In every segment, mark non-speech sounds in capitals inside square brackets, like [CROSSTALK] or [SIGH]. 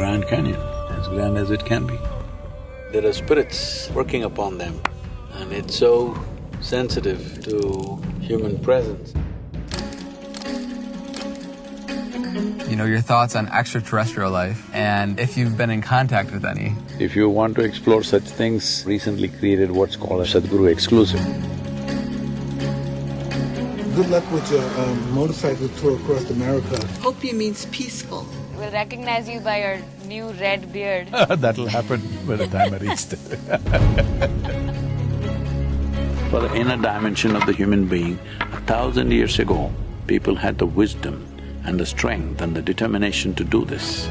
Grand Canyon, as grand as it can be. There are spirits working upon them and it's so sensitive to human presence. You know, your thoughts on extraterrestrial life and if you've been in contact with any. If you want to explore such things, recently created what's called a Sadhguru exclusive. Good luck with your um, motorcycle tour across America. Hopi means peaceful. We'll recognize you by your new red beard. [LAUGHS] That'll happen by the time I reach it. For the inner dimension of the human being, a thousand years ago, people had the wisdom and the strength and the determination to do this.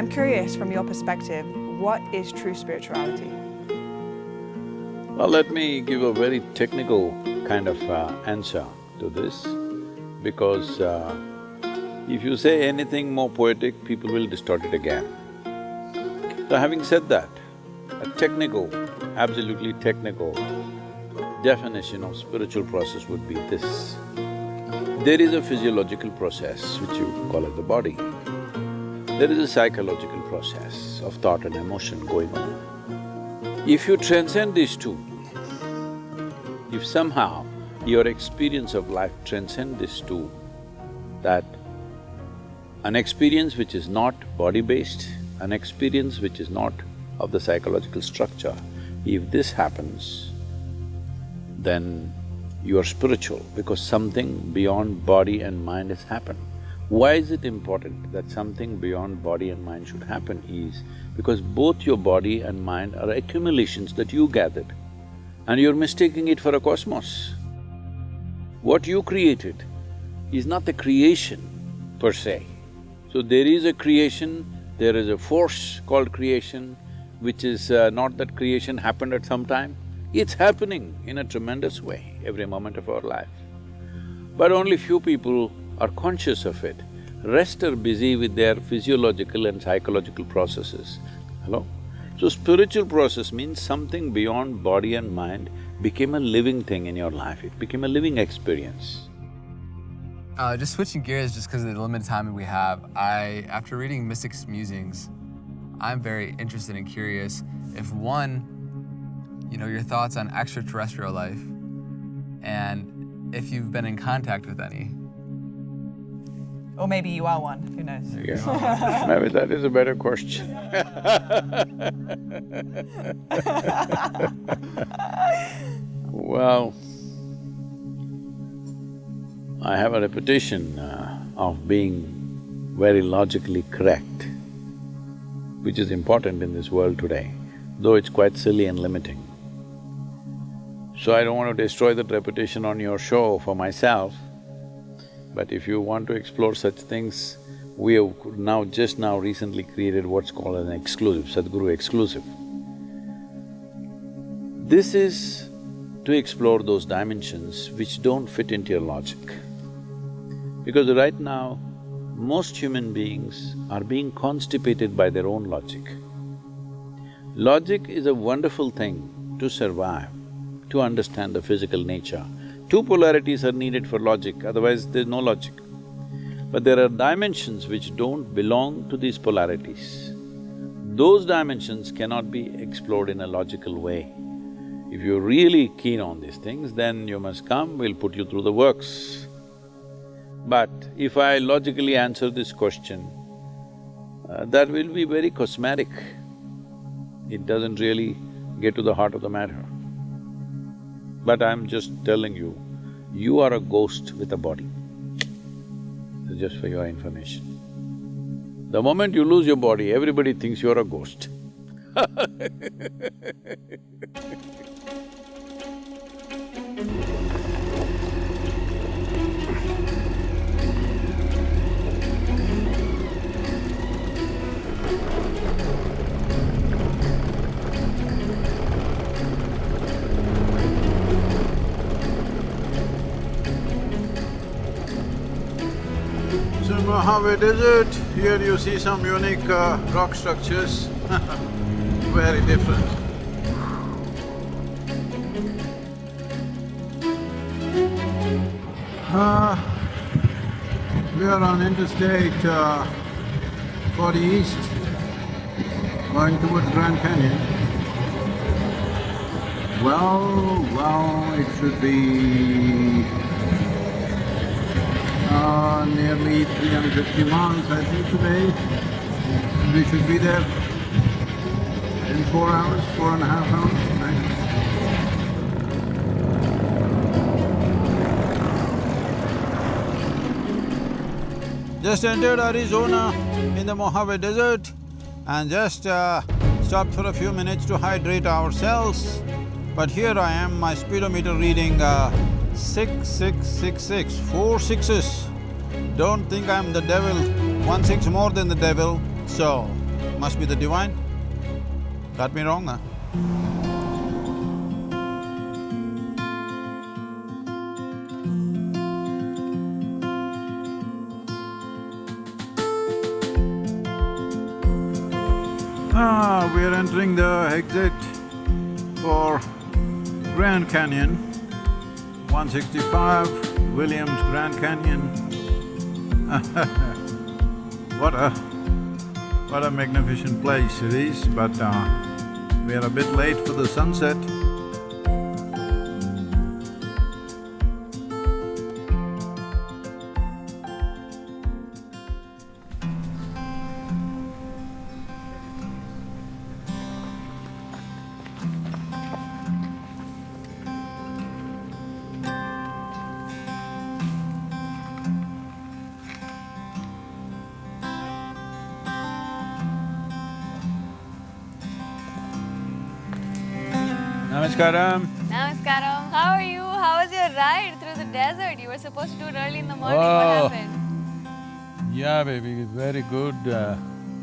I'm curious from your perspective, what is true spirituality? Well, let me give a very technical kind of uh, answer to this because uh, if you say anything more poetic, people will distort it again. So having said that, a technical, absolutely technical definition of spiritual process would be this. There is a physiological process which you call it the body. There is a psychological process of thought and emotion going on. If you transcend these two, if somehow your experience of life transcend these two, that an experience which is not body-based, an experience which is not of the psychological structure, if this happens, then you are spiritual because something beyond body and mind has happened. Why is it important that something beyond body and mind should happen is because both your body and mind are accumulations that you gathered and you're mistaking it for a cosmos. What you created is not the creation per se. So there is a creation, there is a force called creation, which is uh, not that creation happened at some time, it's happening in a tremendous way every moment of our life. But only few people are conscious of it. Rest are busy with their physiological and psychological processes. Hello? So spiritual process means something beyond body and mind became a living thing in your life, it became a living experience. Uh, just switching gears, just because of the limited time we have, I, after reading Mystic's Musings, I'm very interested and curious if one, you know, your thoughts on extraterrestrial life, and if you've been in contact with any. Or maybe you are one, who knows? Yeah, [LAUGHS] maybe that is a better question. [LAUGHS] well, I have a reputation uh, of being very logically correct, which is important in this world today, though it's quite silly and limiting. So I don't want to destroy that reputation on your show for myself, but if you want to explore such things, we have now, just now recently created what's called an exclusive, Sadhguru exclusive. This is to explore those dimensions which don't fit into your logic. Because right now, most human beings are being constipated by their own logic. Logic is a wonderful thing to survive, to understand the physical nature. Two polarities are needed for logic, otherwise there's no logic. But there are dimensions which don't belong to these polarities. Those dimensions cannot be explored in a logical way. If you're really keen on these things, then you must come, we'll put you through the works. But if I logically answer this question, uh, that will be very cosmetic. It doesn't really get to the heart of the matter. But I'm just telling you, you are a ghost with a body. Just for your information. The moment you lose your body, everybody thinks you're a ghost [LAUGHS] Mojave Desert, here you see some unique uh, rock structures [LAUGHS] very different. Uh, we are on Interstate uh, 40 East, going towards Grand Canyon. Well, well, it should be uh, nearly 350 miles, I think, today. We should be there in four hours, four and a half hours? Just entered Arizona in the Mojave Desert and just uh, stopped for a few minutes to hydrate ourselves. But here I am, my speedometer reading uh, six, six, six, six, four sixes. Don't think I'm the devil, one six more than the devil, so must be the divine. Got me wrong, huh? Ah, we are entering the exit for Grand Canyon, 165 Williams Grand Canyon. [LAUGHS] what a… what a magnificent place it is, but uh, we are a bit late for the sunset. Namaskaram. Namaskaram. How are you? How was your ride through the desert? You were supposed to do it early in the morning. Oh. What happened? Yeah, baby, very good. Uh,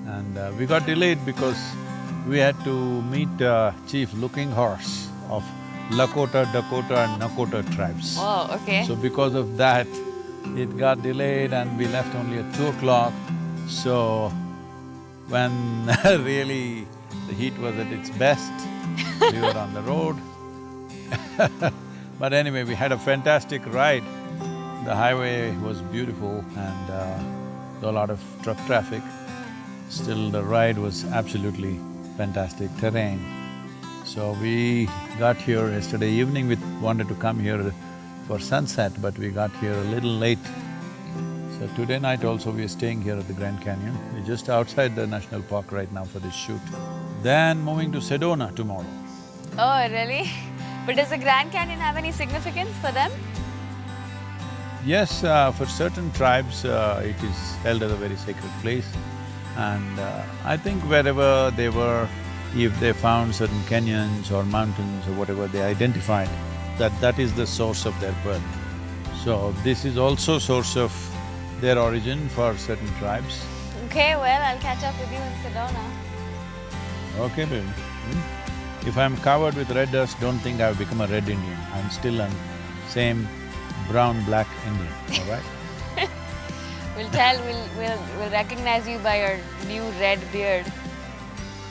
and uh, we got delayed because we had to meet uh, Chief Looking Horse of Lakota, Dakota and Nakota tribes. Oh, okay. So because of that, it got delayed and we left only at two o'clock. So when [LAUGHS] really the heat was at its best, we were on the road. [LAUGHS] but anyway, we had a fantastic ride. The highway was beautiful and uh, a lot of truck traffic. Still, the ride was absolutely fantastic terrain. So we got here yesterday evening, we wanted to come here for sunset, but we got here a little late. So today night also we are staying here at the Grand Canyon. We're just outside the national park right now for this shoot. Then moving to Sedona tomorrow. Oh, really? [LAUGHS] But does the Grand Canyon have any significance for them? Yes, uh, for certain tribes, uh, it is held as a very sacred place. And uh, I think wherever they were, if they found certain canyons or mountains or whatever they identified, that that is the source of their birth. So this is also source of their origin for certain tribes. Okay, well, I'll catch up with you in Sedona. Okay, baby. Hmm? If I'm covered with red dust, don't think I've become a red Indian. I'm still an same brown, black Indian, all right? [LAUGHS] We'll tell, we'll, we'll, we'll recognize you by your new red beard.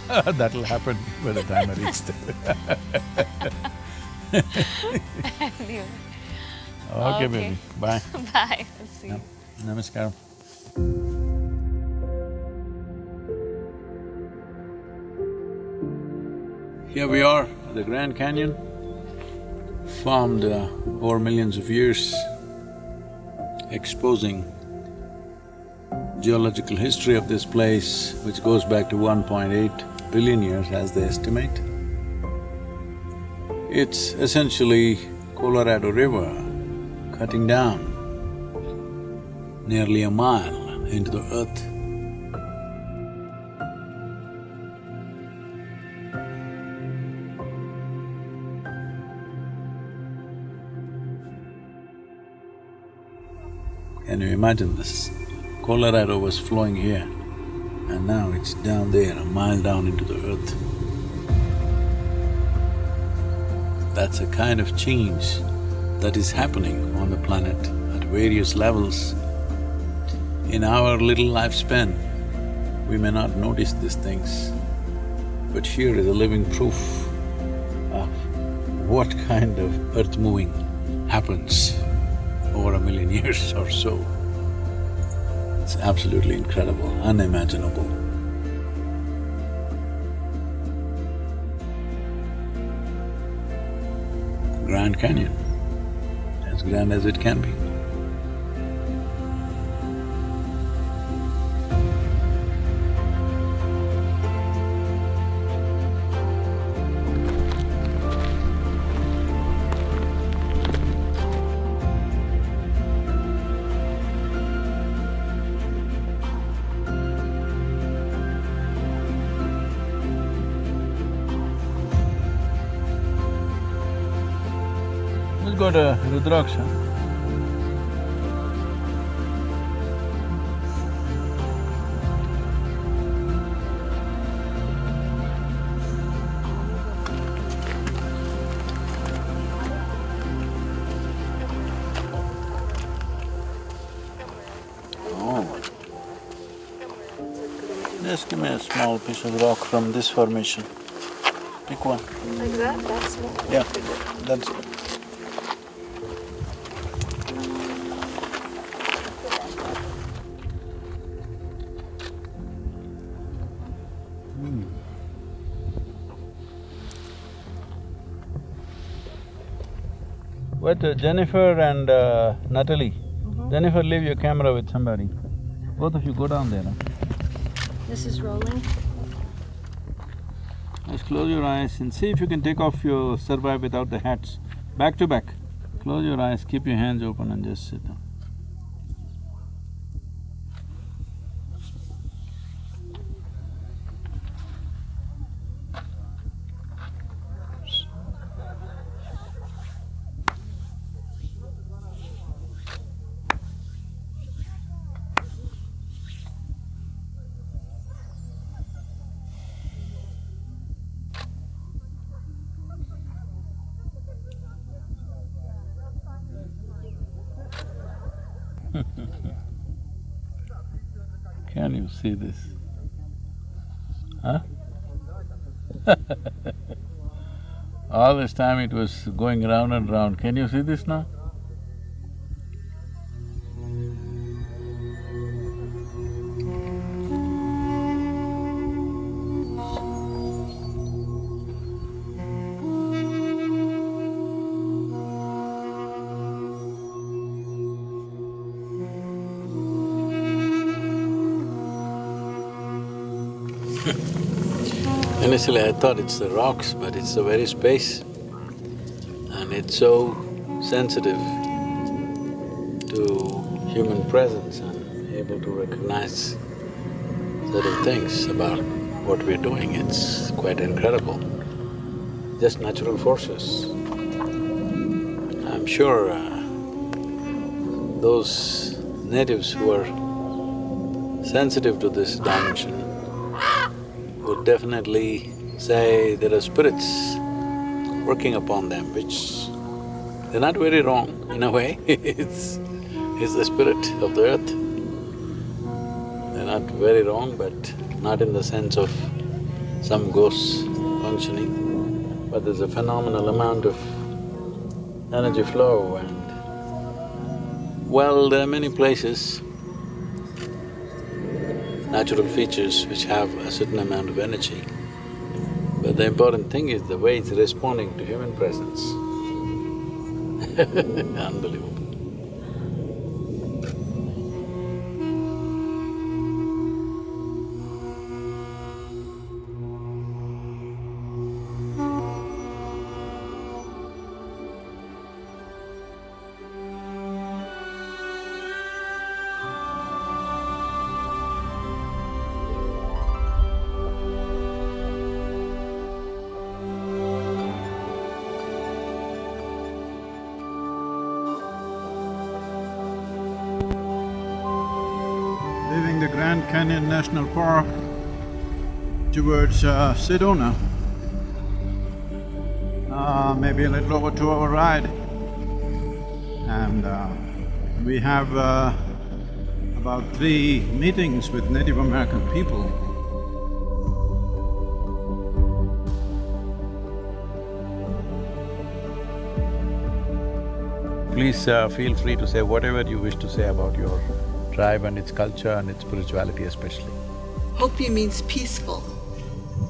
[LAUGHS] That'll happen by the time I reach there. [LAUGHS] Okay, Okay. baby, bye. Bye, I'll see you. Namaskaram. Here we are, the Grand Canyon, formed uh, over millions of years, exposing geological history of this place, which goes back to 1.8 billion years as they estimate. It's essentially Colorado River cutting down nearly a mile into the earth. Imagine this? Colorado was flowing here and now it's down there, a mile down into the earth. That's a kind of change that is happening on the planet at various levels. In our little lifespan, we may not notice these things, but here is a living proof of what [LAUGHS] kind of earth moving happens over a million [LAUGHS] years or so. It's absolutely incredible, unimaginable. Grand Canyon, as grand as it can be. We'll go to Rudraksha. Oh. Just give me a small piece of rock from this formation. Pick one. Like that? That's small. Yeah, that's Jennifer and uh, Natalie, Jennifer, leave your camera with somebody. Both of you go down there. This is rolling. Just close your eyes and see if you can take off your survive without the hats. Back to back. Close your eyes, keep your hands open and just sit down. See this? Huh? [LAUGHS] All this time it was going round and round. Can you see this now? [LAUGHS] Initially I thought it's the rocks, but it's the very space. And it's so sensitive to human presence and able to recognize certain things about what we're doing, it's quite incredible. Just natural forces. I'm sure uh, those natives who are sensitive to this dimension definitely say there are spirits working upon them, which they're not very wrong in a way [LAUGHS] it's… it's the spirit of the earth. They're not very wrong, but not in the sense of some ghosts functioning, but there's a phenomenal amount of energy flow and… Well, there are many places, natural features which have a certain amount of energy. But the important thing is the way it's responding to human presence. [LAUGHS] Unbelievable. National Park towards uh, Sedona. Uh, maybe a little over two-hour ride. And uh, we have uh, about three meetings with Native American people. Please uh, feel free to say whatever you wish to say about your tribe and its culture and its spirituality especially. Hopi means peaceful,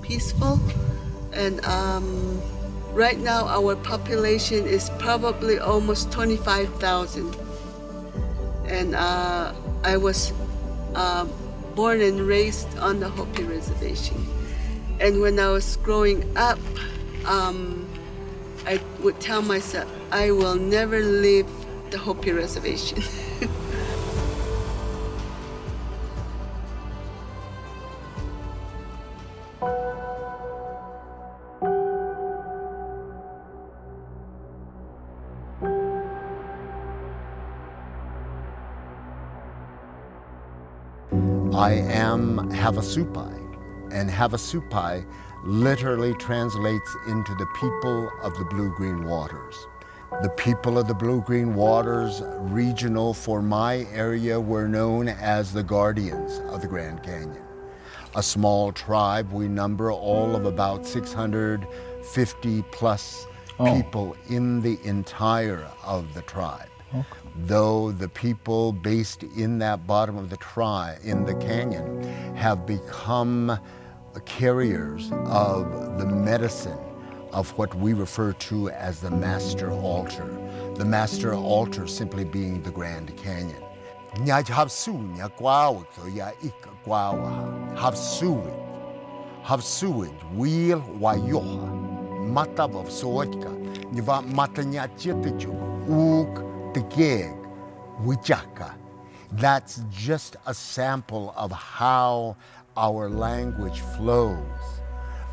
peaceful, and um, right now our population is probably almost 25,000. And uh, I was uh, born and raised on the Hopi reservation. And when I was growing up, um, I would tell myself, I will never leave the Hopi reservation. [LAUGHS] I am Havasupai, and Havasupai literally translates into the people of the blue-green waters. The people of the blue-green waters, regional for my area, were known as the guardians of the Grand Canyon. A small tribe, we number all of about 650 plus oh. people in the entire of the tribe though the people based in that bottom of the tri, in the canyon, have become carriers of the medicine of what we refer to as the master altar. The master altar simply being the Grand Canyon. Hapsuit hapsuit wheel wayoha matav of soitka niva matanya chitichu uk the gig, Wichaka. That's just a sample of how our language flows.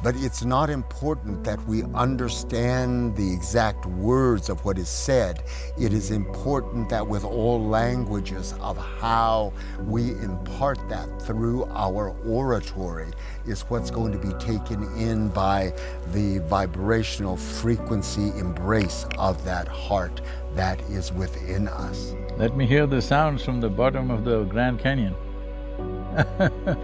But it's not important that we understand the exact words of what is said. It is important that with all languages of how we impart that through our oratory is what's going to be taken in by the vibrational frequency embrace of that heart that is within us. Let me hear the sounds from the bottom of the Grand Canyon [LAUGHS]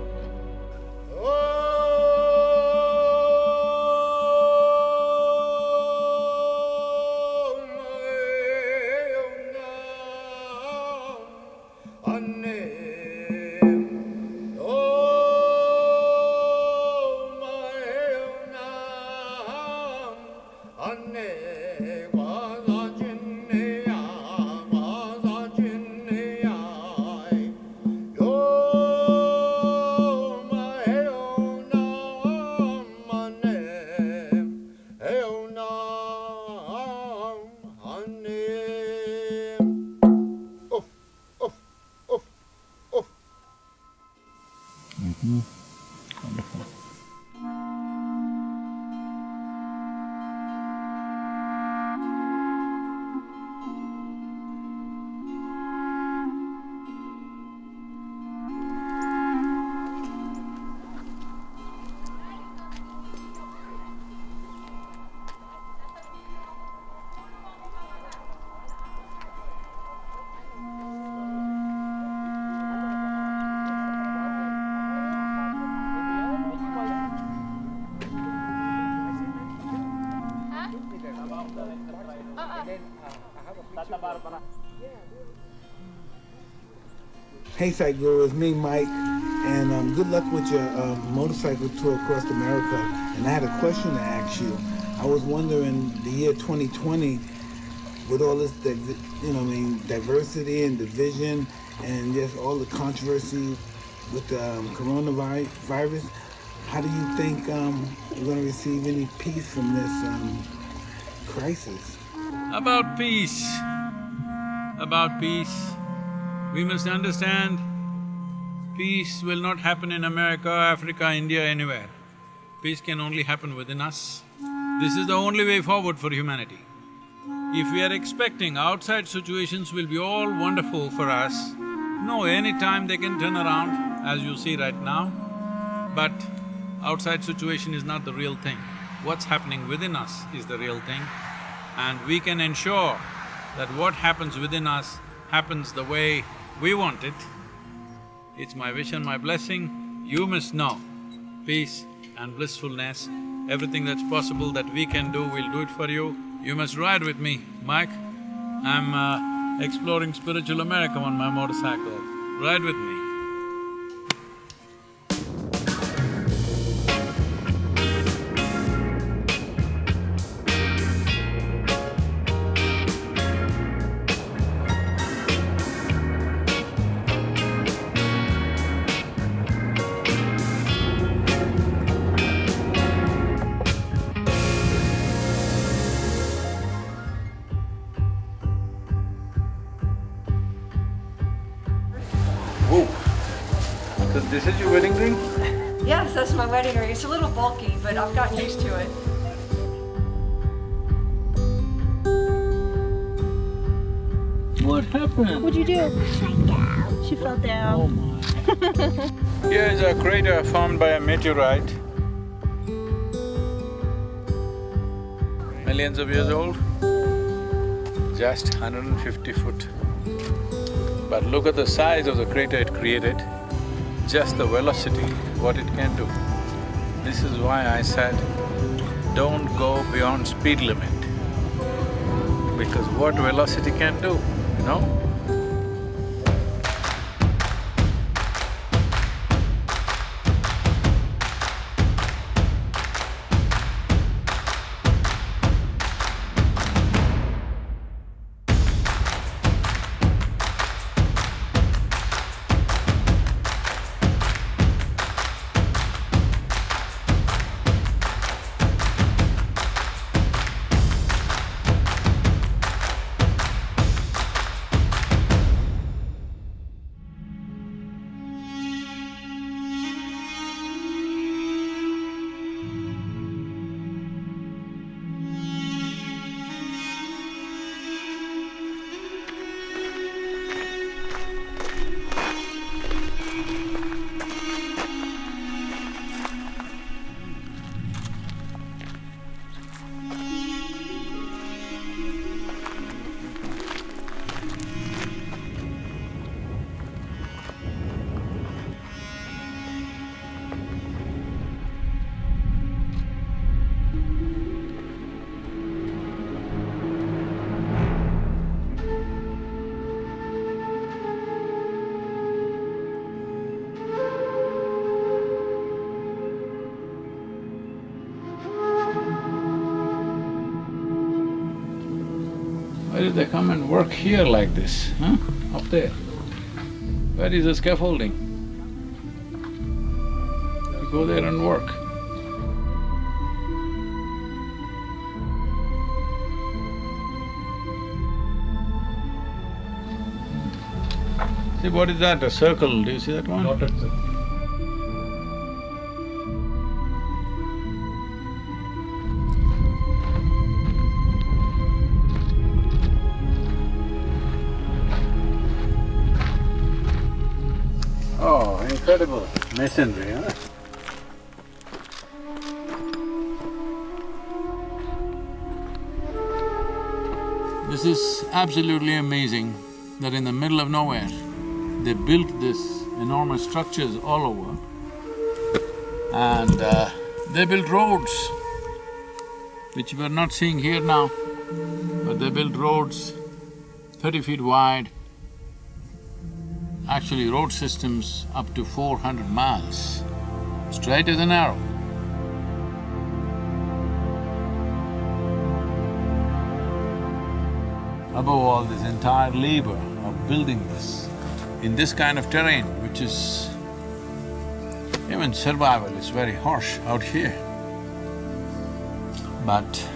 Hey, Guru, it's me, Mike, and um, good luck with your um, motorcycle tour across America. And I had a question to ask you. I was wondering, the year 2020, with all this, you know, I mean, diversity and division, and just all the controversy with the um, coronavirus, how do you think um, we're going to receive any peace from this um, crisis? About peace, about peace, we must understand peace will not happen in America, Africa, India, anywhere. Peace can only happen within us. This is the only way forward for humanity. If we are expecting outside situations will be all wonderful for us, no, anytime they can turn around, as you see right now. But outside situation is not the real thing. What's happening within us is the real thing. And we can ensure that what happens within us happens the way we want it. It's my wish and my blessing, you must know peace and blissfulness, everything that's possible that we can do, we'll do it for you. You must ride with me, Mike. I'm uh, exploring spiritual America on my motorcycle. Ride with me. What'd you do? She fell down. Oh, [LAUGHS] Here is a crater formed by a meteorite. Millions of years old, just 150 foot. But look at the size of the crater it created, just the velocity, what it can do. This is why I said, don't go beyond speed limit. Because what velocity can do, you know? They come and work here like this, huh? Up there? Where is the scaffolding? You go there and work. See, what is that, a circle, do you see that one? This is absolutely amazing that in the middle of nowhere, they built this enormous structures all over and uh, they built roads, which we're not seeing here now. But they built roads thirty feet wide, actually road systems up to four hundred miles, straight as an arrow. Above all, this entire labor of building this in this kind of terrain, which is… even survival is very harsh out here. But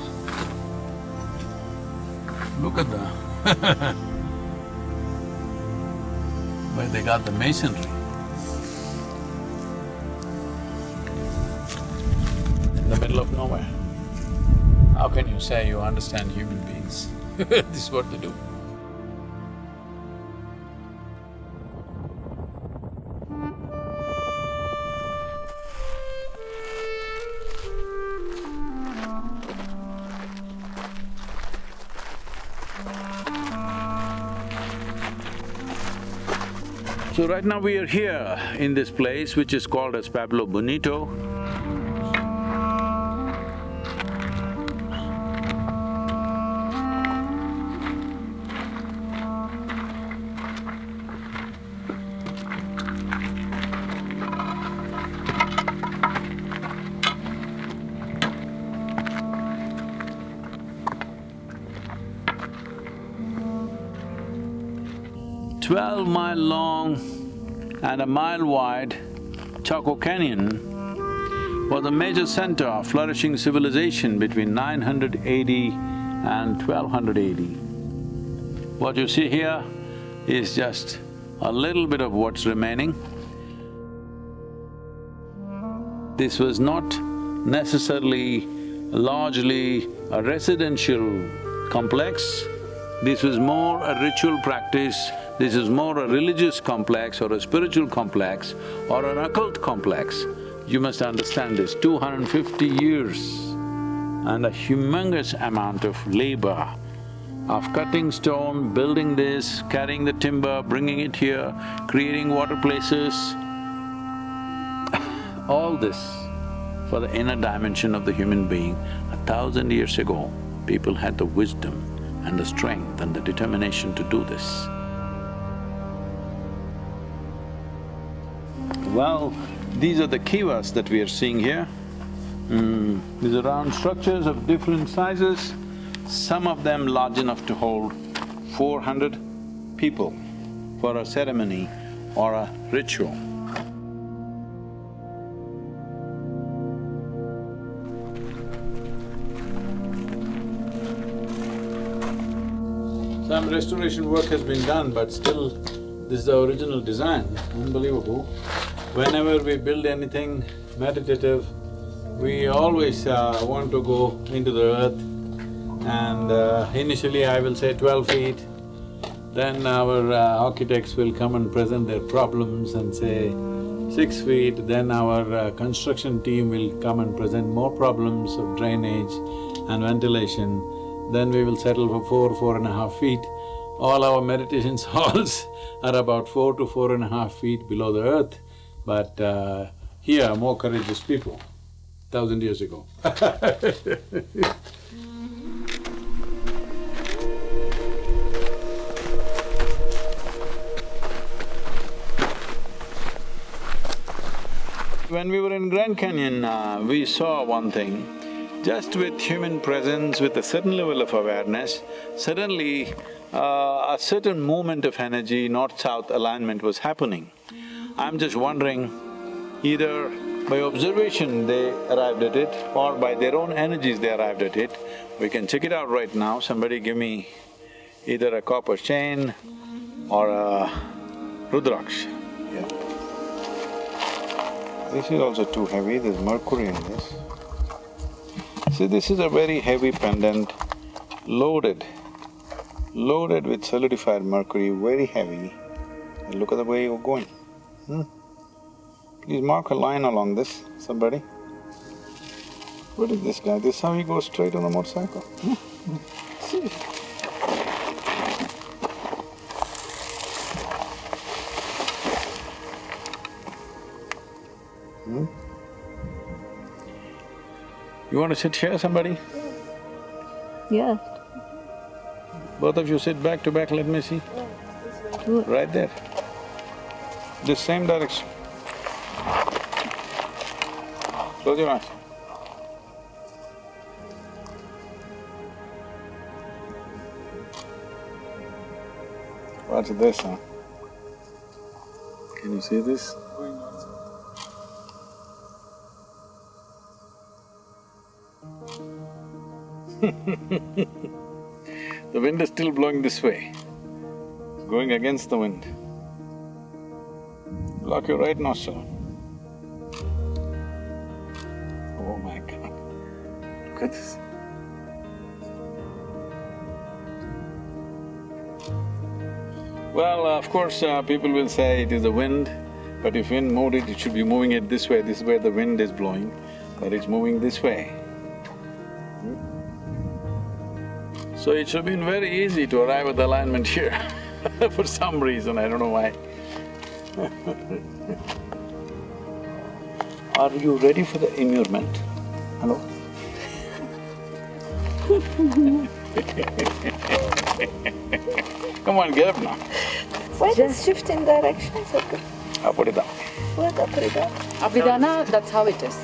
look at the [LAUGHS] where they got the masonry. In the middle of nowhere. How can you say you understand human beings? [LAUGHS] this is what they do. So right now we are here in this place which is called as Pueblo Bonito. Twelve mile long and a mile wide, Chaco Canyon was a major center of flourishing civilization between 900 AD and 1200 AD. What you see here is just a little bit of what's remaining. This was not necessarily largely a residential complex, this was more a ritual practice this is more a religious complex or a spiritual complex or an occult complex. You must understand this, 250 years and a humongous amount of labor of cutting stone, building this, carrying the timber, bringing it here, creating water places, [LAUGHS] all this for the inner dimension of the human being. A thousand years ago, people had the wisdom and the strength and the determination to do this. Well, these are the kivas that we are seeing here. Mm, these are round structures of different sizes, some of them large enough to hold four hundred people for a ceremony or a ritual. Some restoration work has been done, but still this is the original design, unbelievable. Whenever we build anything meditative, we always uh, want to go into the earth and uh, initially I will say twelve feet, then our uh, architects will come and present their problems and say six feet, then our uh, construction team will come and present more problems of drainage and ventilation, then we will settle for four, four and a half feet. All our meditation [LAUGHS] halls are about four to four and a half feet below the earth. But uh, here, more courageous people, thousand years ago. [LAUGHS] When we were in Grand Canyon, uh, we saw one thing, just with human presence, with a certain level of awareness, suddenly uh, a certain movement of energy, north-south alignment was happening. I'm just wondering, either by observation they arrived at it or by their own energies they arrived at it. We can check it out right now, somebody give me either a copper chain or a Rudraksh. Yeah. This is also too heavy, there's mercury in this. See, this is a very heavy pendant, loaded, loaded with solidified mercury, very heavy. And look at the way you're going. Hmm? Please mark a line along this, somebody. What is this guy? This how he goes straight on a motorcycle? Hmm? See? Hmm? You want to sit here, somebody? Yes. Both of you sit back to back, let me see. Right there. This same direction. Close your eyes. What's this, huh? Can you see this? [LAUGHS] the wind is still blowing this way. It's going against the wind. Lock your right nostril. Oh my god, look at this. Well, of course, uh, people will say it is the wind, but if wind moved it, it should be moving it this way, this is where the wind is blowing, but it's moving this way. So it should have been very easy to arrive at the alignment here [LAUGHS] for some reason, I don't know why. [LAUGHS] Are you ready for the immurement? Hello? [LAUGHS] Come on, get up now. Why just shift in direction? It's okay. I'll put it down. What up, put it down. Abhidhana, that's how it is.